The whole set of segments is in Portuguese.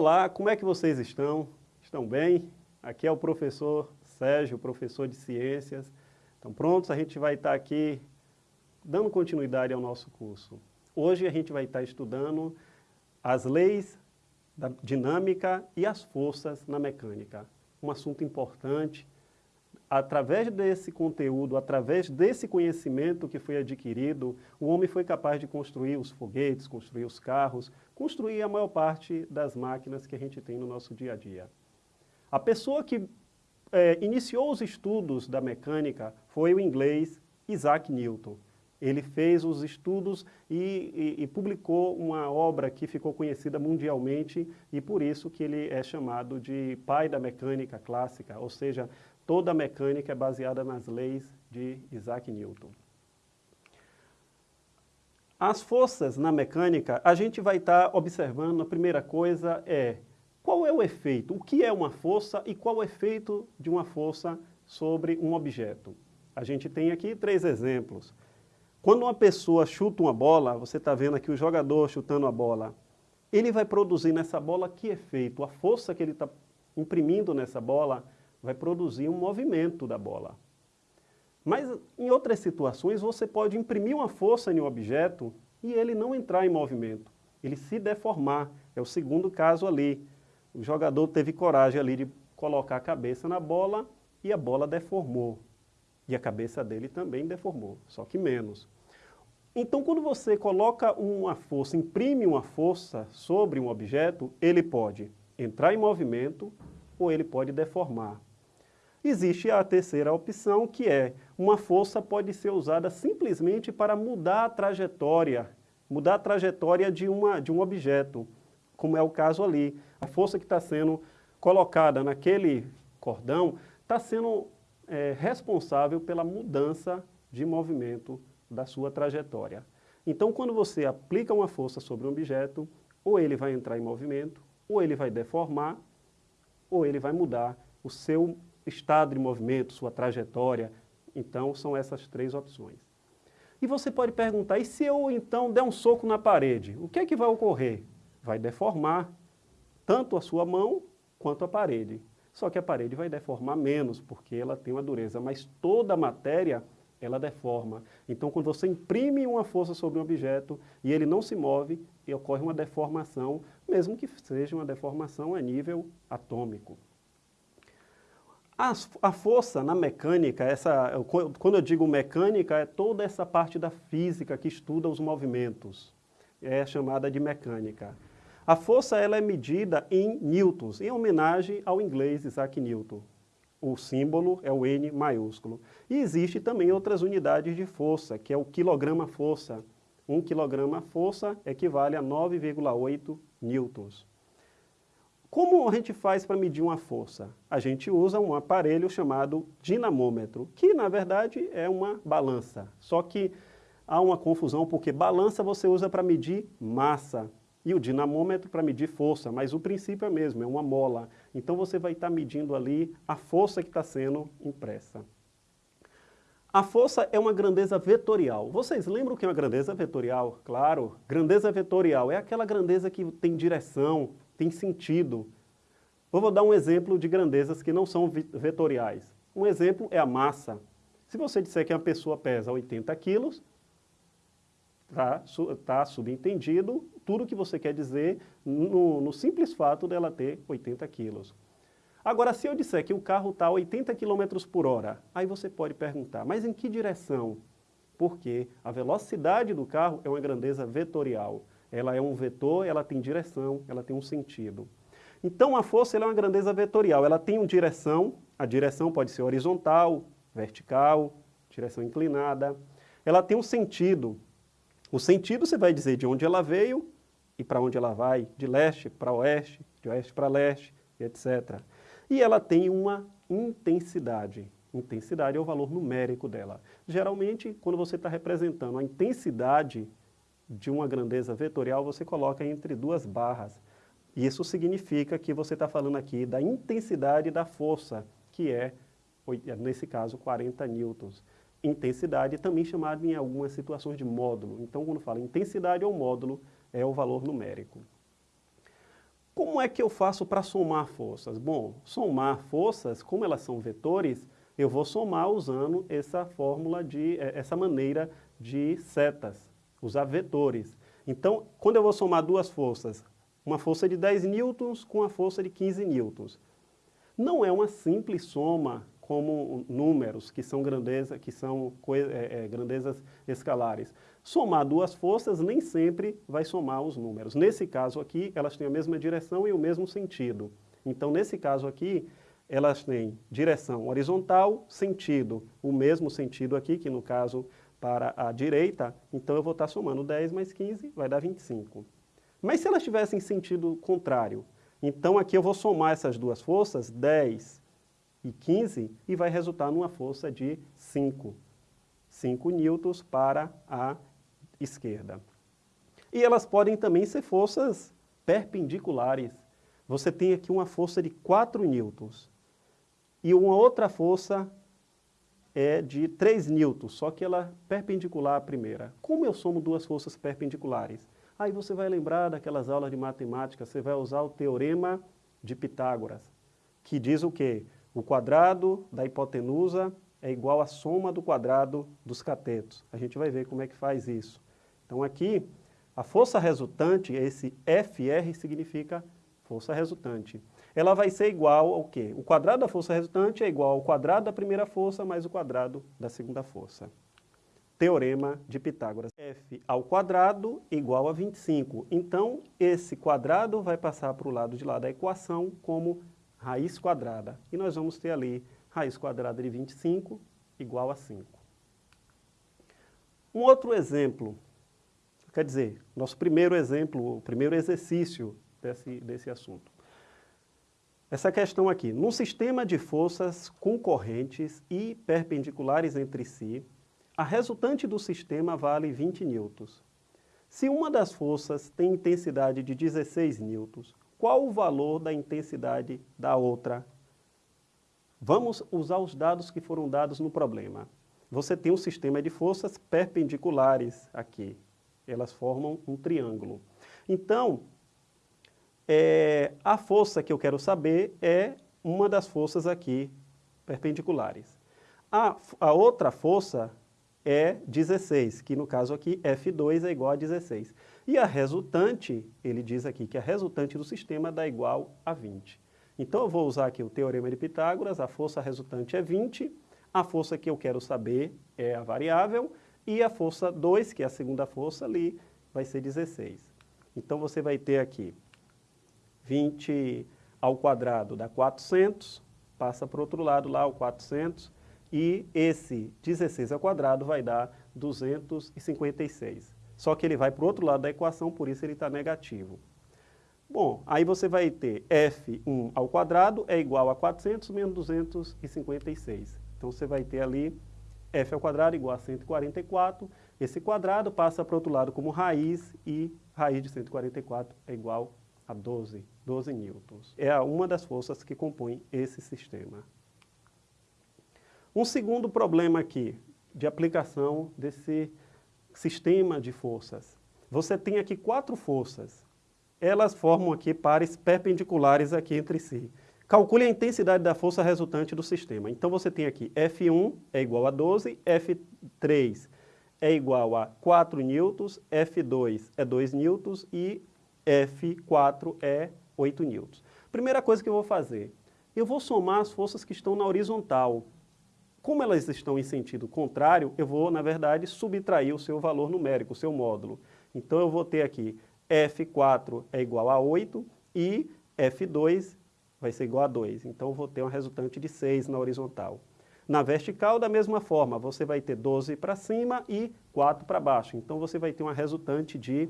Olá, como é que vocês estão? Estão bem? Aqui é o professor Sérgio, professor de ciências. Estão prontos? A gente vai estar aqui dando continuidade ao nosso curso. Hoje a gente vai estar estudando as leis da dinâmica e as forças na mecânica. Um assunto importante. Através desse conteúdo, através desse conhecimento que foi adquirido, o homem foi capaz de construir os foguetes, construir os carros, construir a maior parte das máquinas que a gente tem no nosso dia a dia. A pessoa que é, iniciou os estudos da mecânica foi o inglês Isaac Newton. Ele fez os estudos e, e, e, publicou uma obra que ficou conhecida mundialmente e por isso que ele é chamado de pai da mecânica clássica, ou seja, toda a mecânica é baseada nas leis de Isaac Newton. As forças na mecânica, a gente vai estar observando, a primeira coisa é, qual é o efeito? O que é uma força e qual o efeito de uma força sobre um objeto? A gente tem aqui três exemplos. Quando uma pessoa chuta uma bola, você está vendo aqui o jogador chutando a bola, ele vai produzir nessa bola que efeito? A força que ele está imprimindo nessa bola vai produzir um movimento da bola. Mas em outras situações você pode imprimir uma força em um objeto e ele não entrar em movimento, ele se deformar. É o segundo caso ali. O jogador teve coragem ali de colocar a cabeça na bola e a bola deformou. E a cabeça dele também deformou, só que menos. Então, quando você coloca uma força, imprime uma força sobre um objeto, ele pode entrar em movimento ou ele pode deformar. Existe a terceira opção, que é uma força pode ser usada simplesmente para mudar a trajetória, mudar a trajetória de, uma, de um objeto, como é o caso ali. A força que está sendo colocada naquele cordão está sendo é, responsável pela mudança de movimento da sua trajetória. Então, quando você aplica uma força sobre um objeto, ou ele vai entrar em movimento, ou ele vai deformar, ou ele vai mudar o seu estado de movimento, sua trajetória. Então, são essas três opções. E você pode perguntar, e se eu então der um soco na parede, o que é que vai ocorrer? Vai deformar tanto a sua mão quanto a parede. Só que a parede vai deformar menos, porque ela tem uma dureza, mas toda a matéria, ela deforma. Então, quando você imprime uma força sobre um objeto e ele não se move, ocorre uma deformação, mesmo que seja uma deformação a nível atômico. A, a força na mecânica, essa, quando eu digo mecânica, é toda essa parte da física que estuda os movimentos. É chamada de mecânica. A força ela é medida em newtons, em homenagem ao inglês Isaac Newton. O símbolo é o N maiúsculo. E existe também outras unidades de força, que é o quilograma-força. Um quilograma-força equivale a 9,8 newtons. Como a gente faz para medir uma força? A gente usa um aparelho chamado dinamômetro, que na verdade é uma balança. Só que há uma confusão porque balança você usa para medir massa e o dinamômetro para medir força, mas o princípio é mesmo, é uma mola. Então você vai estar medindo ali a força que está sendo impressa. A força é uma grandeza vetorial. Vocês lembram o que é uma grandeza vetorial? Claro, grandeza vetorial é aquela grandeza que tem direção, tem sentido. Eu vou dar um exemplo de grandezas que não são vetoriais. Um exemplo é a massa. Se você disser que uma pessoa pesa 80 quilos, está tá subentendido tudo o que você quer dizer no, no, simples fato dela ter 80 quilos. Agora, se eu disser que o carro está a 80 km por hora, aí você pode perguntar, mas em que direção? Porque a velocidade do carro é uma grandeza vetorial. Ela é um vetor, ela tem direção, ela tem um sentido. Então, a força é uma grandeza vetorial. Ela tem uma direção, a direção pode ser horizontal, vertical, direção inclinada. Ela tem um sentido, o sentido você vai dizer de onde ela veio e para onde ela vai, de leste para oeste, de oeste para leste, etc. E ela tem uma intensidade. Intensidade é o valor numérico dela. Geralmente, quando você está representando a intensidade de uma grandeza vetorial, você coloca entre duas barras. Isso significa que você está falando aqui da intensidade da força, que é, nesse caso, 40 newtons intensidade, também chamado em algumas situações de módulo. Então, quando fala intensidade ou módulo, é o valor numérico. Como é que eu faço para somar forças? Bom, somar forças, como elas são vetores, eu vou somar usando essa fórmula de, eh, essa maneira de setas, usar vetores. Então, quando eu vou somar duas forças, uma força de 10 newtons com a força de 15 newtons, não é uma simples soma como números, que são, grandeza, que são é, é, grandezas escalares. Somar duas forças nem sempre vai somar os números. Nesse caso aqui, elas têm a mesma direção e o mesmo sentido. Então, nesse caso aqui, elas têm direção horizontal, sentido, o mesmo sentido aqui, que no caso para a direita, então eu vou estar somando 10 mais 15, vai dar 25. Mas se elas tivessem sentido contrário, então aqui eu vou somar essas duas forças, 10 e 15, e vai resultar numa força de 5. 5 newtons para a esquerda. E elas podem também ser forças perpendiculares. Você tem aqui uma força de 4 newtons e uma outra força é de 3 newtons, só que ela é perpendicular à primeira. Como eu somo duas forças perpendiculares? Aí você vai lembrar daquelas aulas de matemática, você vai usar o teorema de Pitágoras, que diz o quê? O quadrado da hipotenusa é igual à soma do quadrado dos catetos. A gente vai ver como é que faz isso. Então aqui, a força resultante, esse FR significa força resultante. Ela vai ser igual ao quê? O quadrado da força resultante é igual ao quadrado da primeira força mais o quadrado da segunda força. Teorema de Pitágoras. F ao quadrado igual a 25. Então, esse quadrado vai passar para o lado de lá da equação como raiz quadrada. E nós vamos ter ali raiz quadrada de 25 igual a 5. Um outro exemplo, quer dizer, nosso primeiro exemplo, o primeiro exercício desse, desse assunto. Essa questão aqui, num sistema de forças concorrentes e perpendiculares entre si, a resultante do sistema vale 20 newtons. Se uma das forças tem intensidade de 16 newtons, qual o valor da intensidade da outra. Vamos usar os dados que foram dados no problema. Você tem um sistema de forças perpendiculares aqui. Elas formam um triângulo. Então, é, a força que eu quero saber é uma das forças aqui perpendiculares. A, a outra força é 16, que no caso aqui F2 é igual a 16. E a resultante, ele diz aqui que a resultante do sistema dá igual a 20. Então eu vou usar aqui o teorema de Pitágoras, a força resultante é 20, a força que eu quero saber é a variável, e a força 2, que é a segunda força ali, vai ser 16. Então você vai ter aqui 20 ao quadrado dá 400, passa para o outro lado lá o 400, e esse 16 ao quadrado vai dar 256. Só que ele vai para o outro lado da equação, por isso ele está negativo. Bom, aí você vai ter f1 ao quadrado é igual a 400 menos 256. Então você vai ter ali f ao quadrado igual a 144. Esse quadrado passa para o outro lado como raiz e raiz de 144 é igual a 12, 12 newtons. É uma das forças que compõe esse sistema. Um segundo problema aqui de aplicação desse sistema de forças. Você tem aqui quatro forças. Elas formam aqui pares perpendiculares aqui entre si. Calcule a intensidade da força resultante do sistema. Então você tem aqui F1 é igual a 12, F3 é igual a 4 newtons, F2 é 2 newtons e F4 é 8 newtons. Primeira coisa que eu vou fazer, eu vou somar as forças que estão na horizontal. Como elas estão em sentido contrário, eu vou, na verdade, subtrair o seu valor numérico, o seu módulo. Então, eu vou ter aqui F4 é igual a 8 e F2 vai ser igual a 2. Então, eu vou ter uma resultante de 6 na horizontal. Na vertical, da mesma forma, você vai ter 12 para cima e 4 para baixo. Então, você vai ter uma resultante de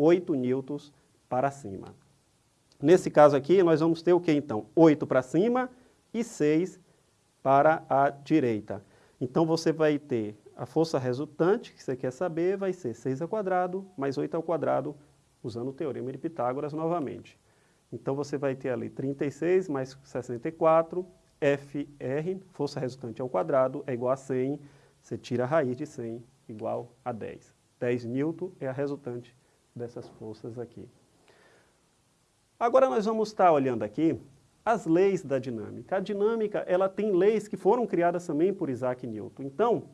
8 newtons para cima. Nesse caso aqui, nós vamos ter o que então? 8 para cima e 6 para a direita. Então você vai ter a força resultante, que você quer saber, vai ser 6 ao quadrado mais 8 ao quadrado, usando o teorema de Pitágoras novamente. Então você vai ter ali 36 mais 64, FR, força resultante ao quadrado, é igual a 100, você tira a raiz de 100, igual a 10. 10 newton é a resultante dessas forças aqui. Agora nós vamos estar olhando aqui as leis da dinâmica. A dinâmica, ela tem leis que foram criadas também por Isaac Newton. Então,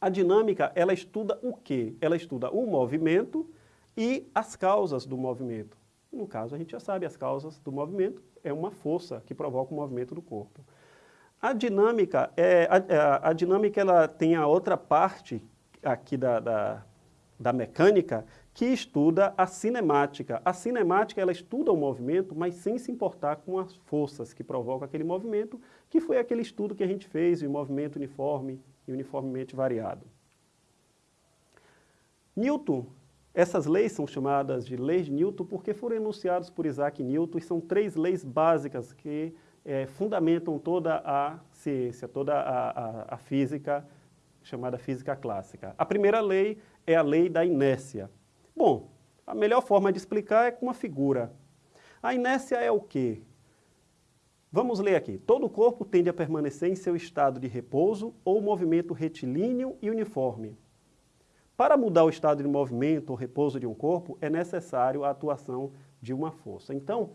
a dinâmica, ela estuda o quê? Ela estuda o movimento e as causas do movimento. No caso, a gente já sabe, as causas do movimento é uma força que provoca o movimento do corpo. A dinâmica, é, a, a, a dinâmica ela tem a outra parte aqui da, da, da mecânica que estuda a cinemática. A cinemática ela estuda o movimento, mas sem se importar com as forças que provocam aquele movimento, que foi aquele estudo que a gente fez, o movimento uniforme e uniformemente variado. Newton, essas leis são chamadas de leis de Newton porque foram enunciadas por Isaac Newton e são três leis básicas que é, fundamentam toda a ciência, toda a, a, a física, chamada física clássica. A primeira lei é a lei da inércia. Bom, a melhor forma de explicar é com uma figura. A inércia é o quê? Vamos ler aqui. Todo o corpo tende a permanecer em seu estado de repouso ou movimento retilíneo e uniforme. Para mudar o estado de movimento ou repouso de um corpo, é necessário a atuação de uma força. Então,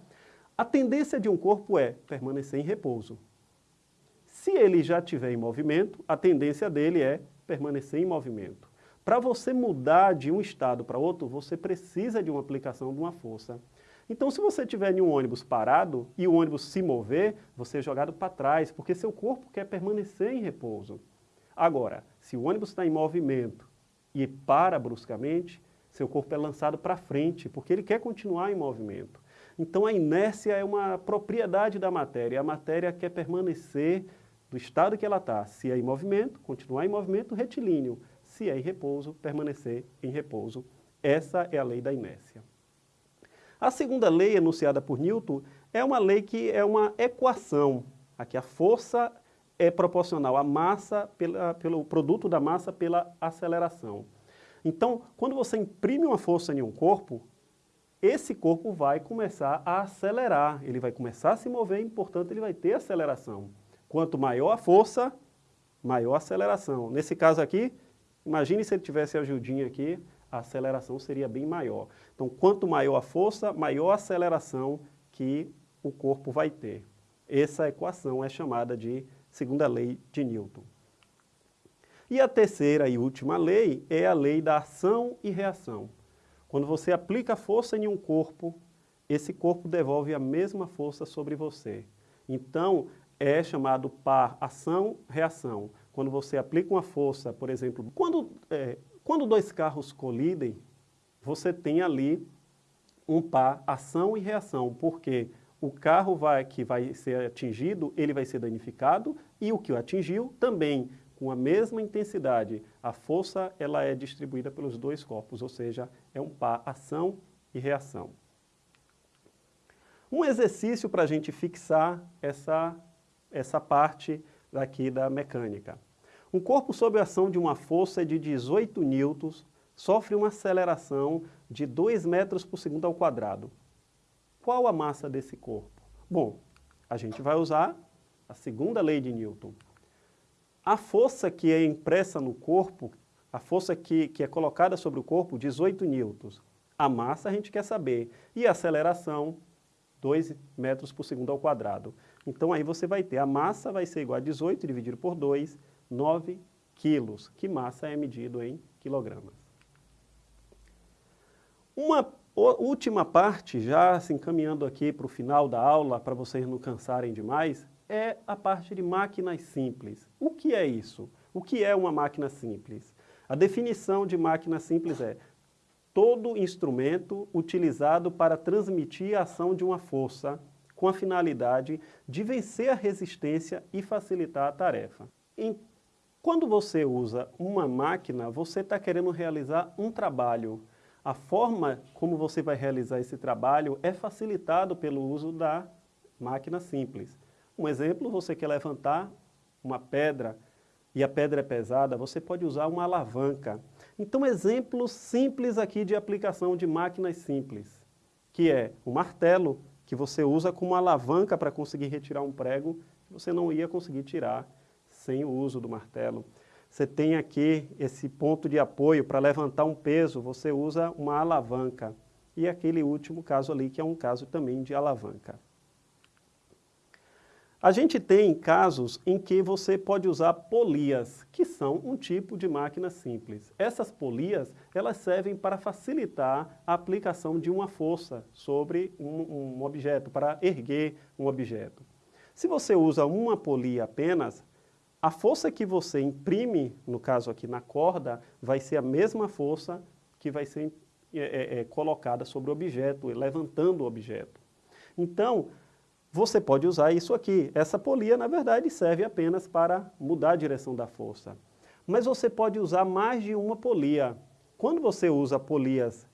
a tendência de um corpo é permanecer em repouso. Se ele já estiver em movimento, a tendência dele é permanecer em movimento. Para você mudar de um estado para outro, você precisa de uma aplicação de uma força. Então, se você estiver em um ônibus parado e o ônibus se mover, você é jogado para trás, porque seu corpo quer permanecer em repouso. Agora, se o ônibus está em movimento e para bruscamente, seu corpo é lançado para frente, porque ele quer continuar em movimento. Então, a inércia é uma propriedade da matéria. A matéria quer permanecer do estado que ela está. Se é em movimento, continuar em movimento retilíneo. Se é em repouso, permanecer em repouso. Essa é a lei da inércia. A segunda lei enunciada por Newton é uma lei que é uma equação. Aqui a força é proporcional à massa, pela, pelo produto da massa pela aceleração. Então, quando você imprime uma força em um corpo, esse corpo vai começar a acelerar, ele vai começar a se mover e, portanto, ele vai ter aceleração. Quanto maior a força, maior a aceleração. Nesse caso aqui, imagine se ele tivesse a ajudinha aqui, a aceleração seria bem maior. Então, quanto maior a força, maior a aceleração que o corpo vai ter. Essa equação é chamada de segunda lei de Newton. E a terceira e última lei é a lei da ação e reação. Quando você aplica força em um corpo, esse corpo devolve a mesma força sobre você. Então, é chamado par ação-reação. Quando você aplica uma força, por exemplo, quando, é, quando dois carros colidem, você tem ali um par ação e reação, porque o carro vai, que vai ser atingido, ele vai ser danificado e o que o atingiu também com a mesma intensidade, a força ela é distribuída pelos dois corpos, ou seja, é um par ação e reação. Um exercício para a gente fixar essa, essa parte daqui da mecânica. Um corpo sob a ação de uma força de 18 newtons sofre uma aceleração de 2 metros por segundo ao quadrado. Qual a massa desse corpo? Bom, a gente vai usar a segunda lei de Newton. A força que é impressa no corpo, a força que, que é colocada sobre o corpo, 18 newtons. A massa a gente quer saber. E a aceleração, 2 metros por segundo ao quadrado. Então aí você vai ter, a massa vai ser igual a 18 dividido por 2, 9 quilos, que massa é medido em quilogramas. Uma última parte, já se encaminhando aqui para o final da aula, para vocês não cansarem demais, é a parte de máquinas simples. O que é isso? O que é uma máquina simples? A definição de máquina simples é todo instrumento utilizado para transmitir a ação de uma força com a finalidade de vencer a resistência e facilitar a tarefa. Quando você usa uma máquina, você está querendo realizar um trabalho. A forma como você vai realizar esse trabalho é facilitado pelo uso da máquina simples. Um exemplo, você quer levantar uma pedra e a pedra é pesada, você pode usar uma alavanca. Então, exemplo simples aqui de aplicação de máquinas simples, que é o martelo, que você usa como alavanca para conseguir retirar um prego, que você não ia conseguir tirar sem o uso do martelo. Você tem aqui esse ponto de apoio para levantar um peso, você usa uma alavanca. e aquele último caso ali, que é um caso também de alavanca. A gente tem casos em que você pode usar polias, que são um tipo de máquina simples. Essas polias, elas servem para facilitar a aplicação de uma força sobre um, um objeto, para erguer um objeto. Se você usa uma polia apenas, a força que você imprime, no caso aqui na corda, vai ser a mesma força que vai ser é, é, é colocada sobre o objeto, levantando o objeto. Então, você pode usar isso aqui. Essa polia, na verdade, serve apenas para mudar a direção da força. Mas você pode usar mais de uma polia. Quando você usa polias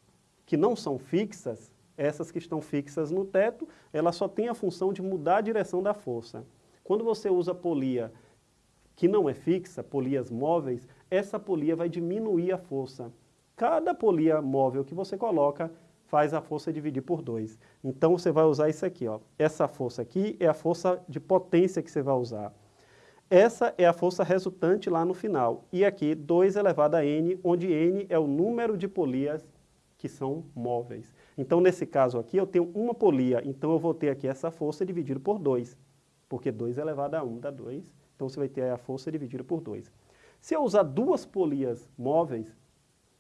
que não são fixas, essas que estão fixas no teto, ela só tem a função de mudar a direção da força. Quando você usa polia que não é fixa, polias móveis, essa polia vai diminuir a força. Cada polia móvel que você coloca faz a força dividir por 2. Então você vai usar isso aqui, ó. Essa força aqui é a força de potência que você vai usar. Essa é a força resultante lá no final. E aqui 2 elevado a n, onde n é o número de polias que são móveis. Então nesse caso aqui eu tenho uma polia, então eu vou ter aqui essa força dividido por 2. Porque 2 elevado a 1 dá 2, então você vai ter a força dividida por 2. Se eu usar duas polias móveis,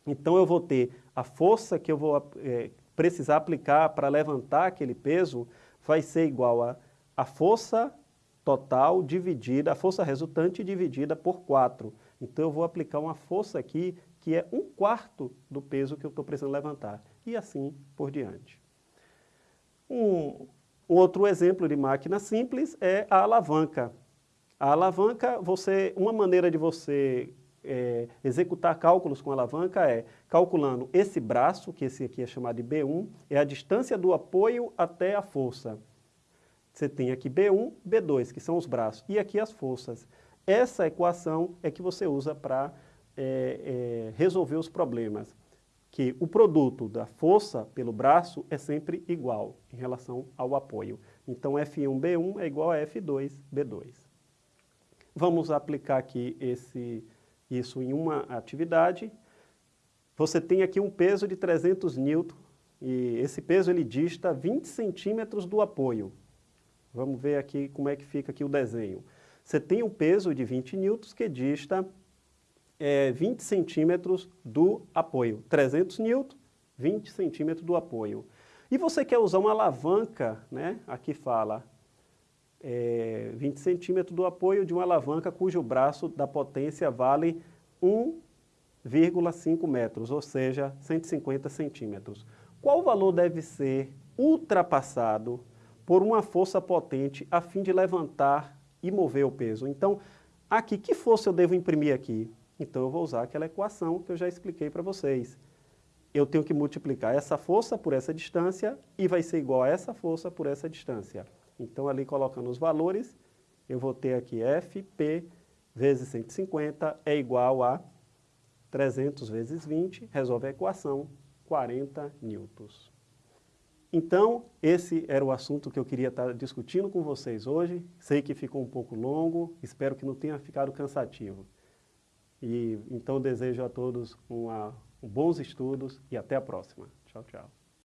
então eu vou ter a força que eu vou é, precisar aplicar para levantar aquele peso vai ser igual a, a força total dividida, a força resultante dividida por 4. Então eu vou aplicar uma força aqui que é um quarto do peso que eu estou precisando levantar. E assim por diante. Um, outro exemplo de máquina simples é a alavanca. A alavanca, você, uma maneira de você é, executar cálculos com alavanca é calculando esse braço, que esse aqui é chamado de B1, é a distância do apoio até a força. Você tem aqui B1, B2, que são os braços, e aqui as forças. Essa equação é que você usa para é, é, resolver os problemas, que o produto da força pelo braço é sempre igual em relação ao apoio. Então F1B1 é igual a F2B2. Vamos aplicar aqui esse isso em uma atividade, você tem aqui um peso de 300 newton e esse peso ele dista 20 centímetros do apoio. Vamos ver aqui como é que fica aqui o desenho. Você tem um peso de 20 newtons que dista é, 20 centímetros do apoio. 300 newtons, 20 centímetros do apoio. E você quer usar uma alavanca, né? aqui fala é, 20 centímetros do apoio de uma alavanca cujo braço da potência vale 1,5 metros, ou seja, 150 centímetros. Qual valor deve ser ultrapassado por uma força potente a fim de levantar e mover o peso? Então, aqui, que força eu devo imprimir aqui? Então eu vou usar aquela equação que eu já expliquei para vocês. Eu tenho que multiplicar essa força por essa distância e vai ser igual a essa força por essa distância. Então, ali colocando os valores, eu vou ter aqui Fp vezes 150 é igual a 300 vezes 20, resolve a equação, 40 newtons. Então, esse era o assunto que eu queria estar discutindo com vocês hoje. Sei que ficou um pouco longo, espero que não tenha ficado cansativo. E então desejo a todos uma, bons estudos e até a próxima. Tchau, tchau.